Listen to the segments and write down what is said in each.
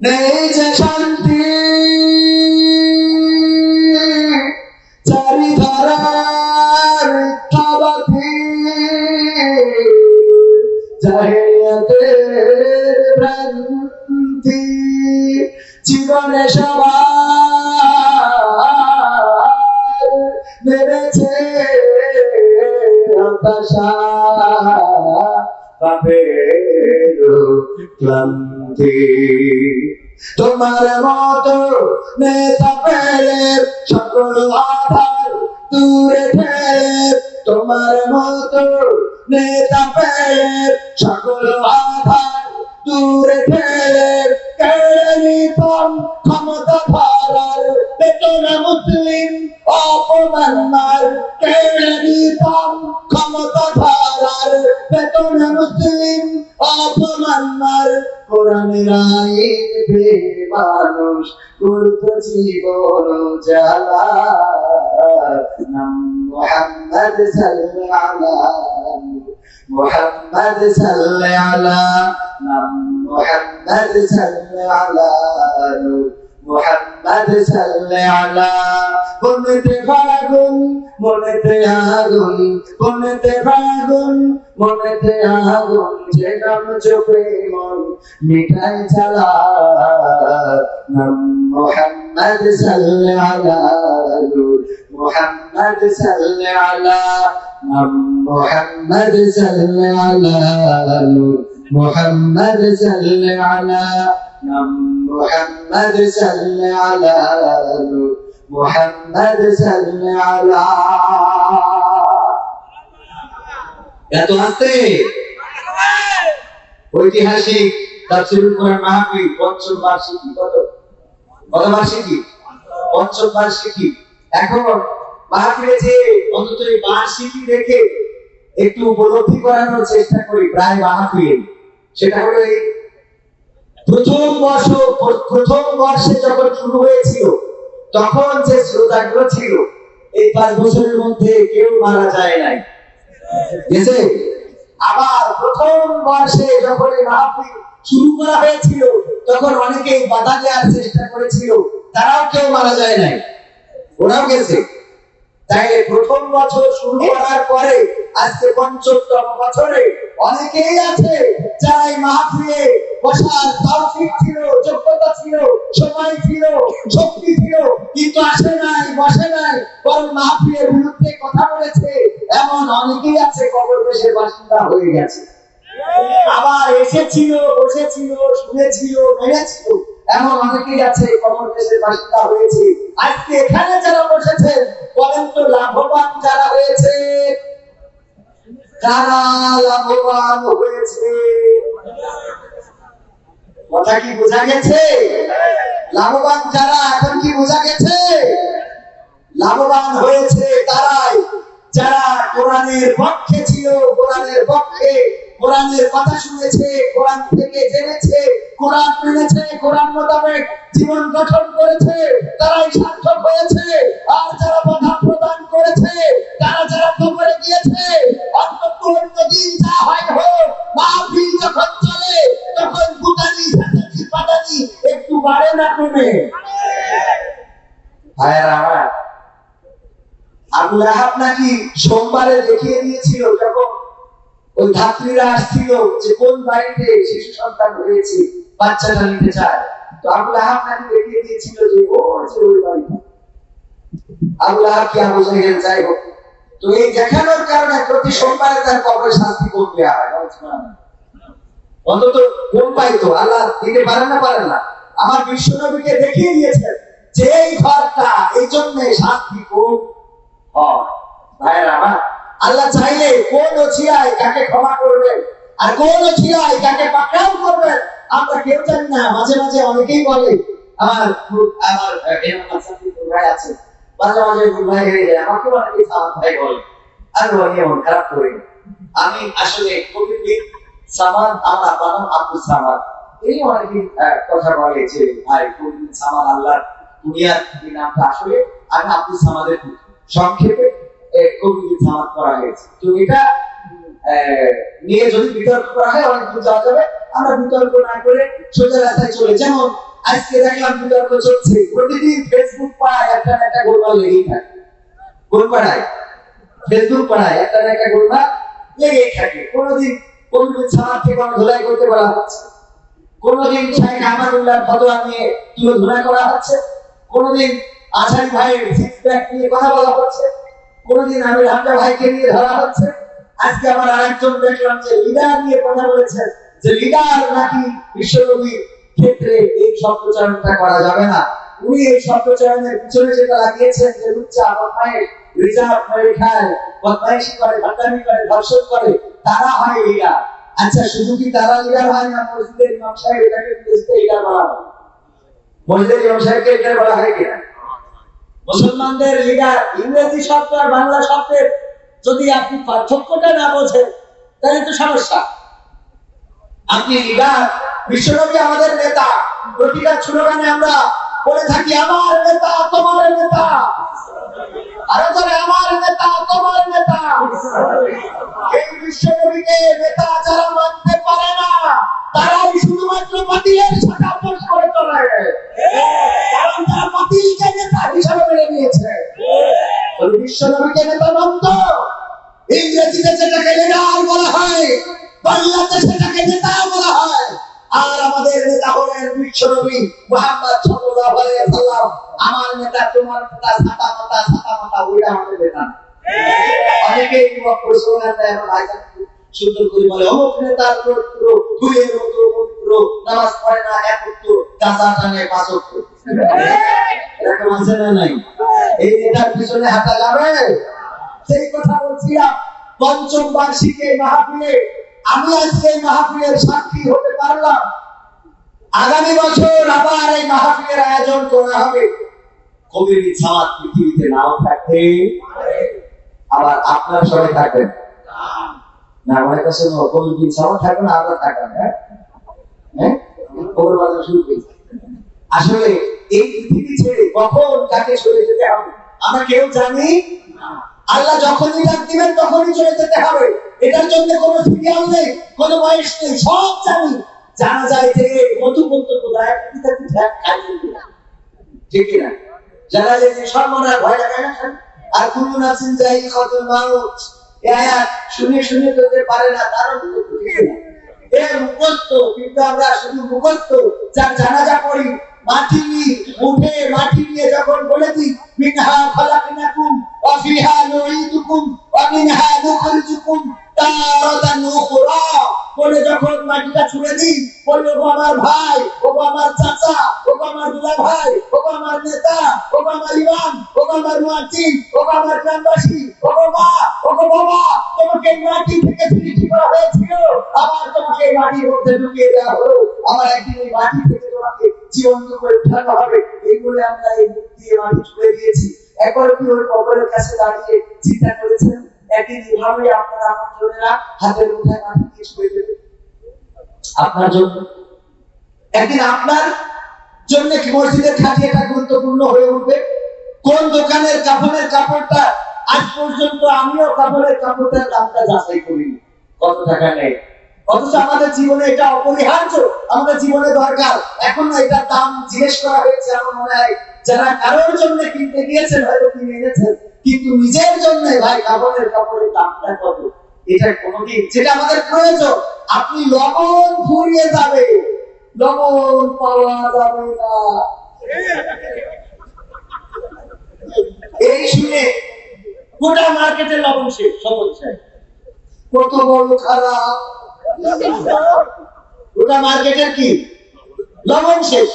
নেই যে শান্তি। চারিধারার মিথ্যাবাদী। জাহিলিয়াতের ভ্রান্তি। জীবনে সবার নেমেছে হতাশা পাপের ক্লান্তি। তোমার মত নেতা পেলে সকল আধার দূরে ঠেলে। তোমার মত নেতা পেলে সকল বেতনে মুসলিম অপমান মার কোরআনের আইন মানুষ করত জীবন জ্বালা নাম মোহাম্মদ সাল্লাল্লাহু মোহাম্মদ সাল্লাল্লাহু নাম মোহাম্মদ সাল্লাল্লাহু মোহাম্মদ সাল্লাল্লাহু মনেতে ফাগুন, মনেতে আগুন, মনেতে ফাগুন, মনেতে আগুন, যে নাম চোখে মন মিঠাই চালা। নাম মোহাম্মদ সাল্লাল্লাহু মোহাম্মদ সাল্লাল্লাহু, নাম মোহাম্মদ সাল্লাল্লাহু মোহাম্মদ সাল্লাল্লাহু, নাম মোহাম্মদ সাল্লাল্লাহু মোহাম্মদ সাল্লাল্লাহু এত আস্তে? ঐতিহাসিক তাফসীরুল কোরআন মাহফিল বার্ষিকী কত? কত বার্ষিকী? এখন মাহফিলে যে অন্তত এই বার্ষিকী দেখে একটু উপলব্ধি করানোর চেষ্টা করি প্রায় মাহফিলে। সেটা হলো এই প্রথম বর্ষ প্রথম বর্ষে যখন শুরু হয়েছিল, তখন যে শ্রোতাগুলো ছিল, এই পাঁচ বছরের মধ্যে কেউ মারা যায় নাই। গেছে? আবার প্রথম বর্ষে যখন এই শুরু করা হয়েছিল, তখন অনেকেই বাধা দেওয়ার চেষ্টা করেছিল, তারাও কেউ মারা যায় নাই। ওরাও গেছে? তাই প্রথম বছর শুরু করার পরে আজকে পঞ্চমতম বছরে অনেকেই আছে যারা এই মাহফিলে বসার তৌফিক ছিল যোগ্যতা ছিল সময় ছিল শক্তি ছিল কিন্তু আসে নাই বসে নাই বরং মাহফিলের বিরুদ্ধে কথা বলেছে। এমন অনেকেই আছে কবর দেশের বাসিন্দা হয়ে গেছে। আবার এসেছিল, বসেছিল, শুনেছিল এমন অনেকেই আছে কবর দেশের বাসিন্দা হয়েছে। আজকে এখানে যারা বসেছেন বলেন তো লাভবান যারা হয়েছে? লাভবান হয়েছে? কথা কি বোঝা গেছে? লাভবান যারা, এখন কি বোঝা গেছে? লাভবান হয়েছে তারাই। যারা কোরআনের পক্ষে ছিল, কোরআনের পক্ষে কোরআনের কথা শুনেছে, কোরআন থেকে জেনেছে, কোরআন মেনেছে, কোরআন মোতাবেক জীবন গঠন করেছে, তারাই সার্থক হয়েছে। আর যারা বাধা প্রদান করেছে, তারা যারা কবরে গিয়েছে অন্তত অন্য দিন যা হয় হোক যখন চলে, তখন পাটানি একটু বাড়ে না কমে। আবু লাহাব নাকি সোমবারে দেখিয়ে দিয়েছিল যখন ওই ধাত্রীরা আসছিল যে কোন বাড়িতে শিশু সন্তান হয়েছে বাচ্চাটা নিতে চায়। তো আবু লাহাব নাকি দেখিয়ে দিয়েছিল যে, ও যে ওই বাড়িটা। আবু লাহাব কি আবু জাহেল? যাই হোক। তো এই দেখানোর কারণে প্রতি সোমবারে তার কবরে শাস্তি করতে হয়। অন্তত কোন পাইতো আল্লাহ দিতে পারেন না পারেন না। আমার বিশ্ব নবীকে দেখিয়ে দিয়েছেন যে এই ঘরটা এই জন্য শাস্তি কম হয়। আল্লাহ চাইলে কোন ওছিয়ায় কাকে ক্ষমা করবেন আর কোন ওছিয়ায় কাকে পাকড়াও করবেন, আমরা কেউ জানি না। মাঝে মাঝে অনেকেই বলে, আমার আমার ভাই আছে। মাঝে মাঝে অনেকে সামান বলে। খারাপ করি। আমি আসলে সামান সামাদ এই কথা বলে যে সামাদ আল্লাহ আসলে আমি। সংক্ষেপে এ, কবি করা হয়েছে। তো এটা নিয়ে যদি বিতর্ক করা অনেক দূর যাওয়া যাবে। আমরা বিতর্ক না একটা লেগেই থাকে। কোনোদিন কোনদিন ধুলাই করতে বলা হচ্ছে। কোনোদিন নিয়ে করা হচ্ছে। কোনোদিন ভাইয়ের নিয়ে কথা বলা হচ্ছে। কোনোদিন আমির হামজা ভাইকে নিয়ে ধরা হচ্ছে। আজকে আমার আরেকজন দেখলাম যে লিডার নিয়ে কথা বলেছেন, যে লিডার নাকি বিশ্বনবীর ক্ষেত্রে এই শব্দচয়নটা করা যাবে না। উনি এই শব্দচয়নের পিছনে যেটা লাগিয়েছেন যে লুচ্চা রিজার্ভ খায় বদমাইশি করে ভান্ডামি করে, ধর্ষণ করে, তারা হয় লিডার। আচ্ছা শুধু কি তারা লিডার হয় না, মসজিদের ইমাম এটাকে লিডার বলা হয়? মসজিদের বলা হয় কিনা? মুসলমানদের লিডার ইংরেজি শব্দ আর বাংলা শব্দের যদি আপনি পার্থক্যটা না বোঝেন, তাহলে তো সমস্যা। আপনি লিডার বিশ্বনবী আমাদের নেতা, প্রতিটা স্লোগানে আমরা বলে থাকি, আমার নেতা, তোমার নেতা। আরও ধরে আমার নেতা, তোমার নেতা। এই বিশ্বনবীকে নেতা যারা মানতে পারে না, তারাই শুধুমাত্র বাতিলের সাথে বিশ্বনবীকে নেতা মানত ইংরেজিতে যেটাকে লিডার বলা হয়, বাংলাতে সেটাকে নেতা বলা হয়। আর আমাদের নেতা নামাজ পড়ে না, এক উত্তর গাছা টানে পাঁচ সাক্ষী হতে পারলাম। আগামী বছর আবার এই মাহফিলের আয়োজন করা হবে। কবির ছাওয়াত পৃথিবীতে নাও থাকতে আবার আপনার সবাই থাকবেন। না, আমার কাছে আবার থাকবেন হ্যাঁ? হ্যাঁ? খবর করেছে আসলে এই পৃথিবী ছেড়ে কখন কাকে চলে যেতে হবে? আমরা কেউ জানি আল্লাহ যখনই ডাক দিবেন, তখনই চলে যেতে হবে। এটার জন্য কোনো সিরিয়াল নেই, কোনো বয়স নেই, সব জানি। জানা যায় যে ধ্যান খাইয়ে দিবে। ঠিক না জানা যে সর্বনাশ, ভয় লাগে না আর কুলু নাসিন যাই কতুল মাউত শুনে শুনে তোদের পারে না, তারও ঠিক না মুখস্থ, কিন্তু আমরা শুধু মুখস্থ, যার জানাজা পড়ি মাটি উঠে মাটি নিয়ে যখন বলে দিই মিনহা খালাকনাকুম ওয়া ফিহা নুঈদুকুম ওয়া মিনহা নুখরিজুকুম তারাতান উখরা বলে যখন মাটিটা ছুঁড়ে দিই, বলে ও আমার ভাই ও আমার চাচা ও আমার দুলা ভাই ও আমার নেতা ও আমার ইমাম ও আমার মুয়াজ্জিন ও আমার গ্রামবাসী ও মা ও বাবা, তোমাকে মাটি থেকে সৃষ্টি করা হয়েছিল। আবার তোমাকে মাটির মধ্যে ঢুকিয়ে দেওয়া হলো। আবার একদিন মাটি থেকে তোমাকে আপনারা জন্য। একদিন আপনার জন্য কি মসজিদের খাটিয়াটা গুরুত্বপূর্ণ হয়ে উঠবে? কোন দোকানের কাপড়ের কাপড়টা আজ পর্যন্ত আমিও কাপড়ের কাপড়টার দামটা যাচাই করিনি। কত টাকা নেই অথচ আমাদের জীবনে এটা অপরিহার্য, আমাদের জীবনে দরকার। এখন এটার দাম জিজ্ঞেস করা হয়েছে, আমার মনে হয় যারা কারোর জন্য কিনতে গিয়েছেন, হয়তো কিনে এনেছেন, কিন্তু নিজের জন্য ভাই কাপড়ের কাপড়ের দামটা কত? এটা কোনোদিন যেটা আমাদের প্রয়োজন। আপনি লবণ ফুরিয়ে যাবে। লবণ পাওয়া যাবে না। এই শুনে গোটা মার্কেটে লবণ শেষ সমস্যা কত বড় খারাপ। গোটা মার্কেটের কি? লবণ শেষ।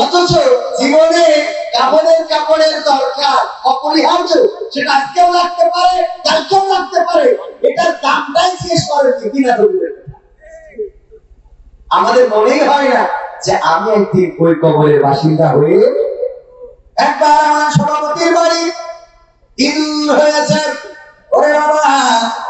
অথচ জীবনে কাপড়ের কাপড়ের দরকার অপরিহার্য, সেটা আজকেও লাগতে পারে, কালকেও লাগতে পারে। এটার দামটাই শেষ কিনা আমাদের মনেই হয় না যে আমি একদিন ওই কবরের বাসিন্দা হয়ে একবার আমার সভাপতির বাড়ি ইঁদুর হয়েছে। ওরে বাবা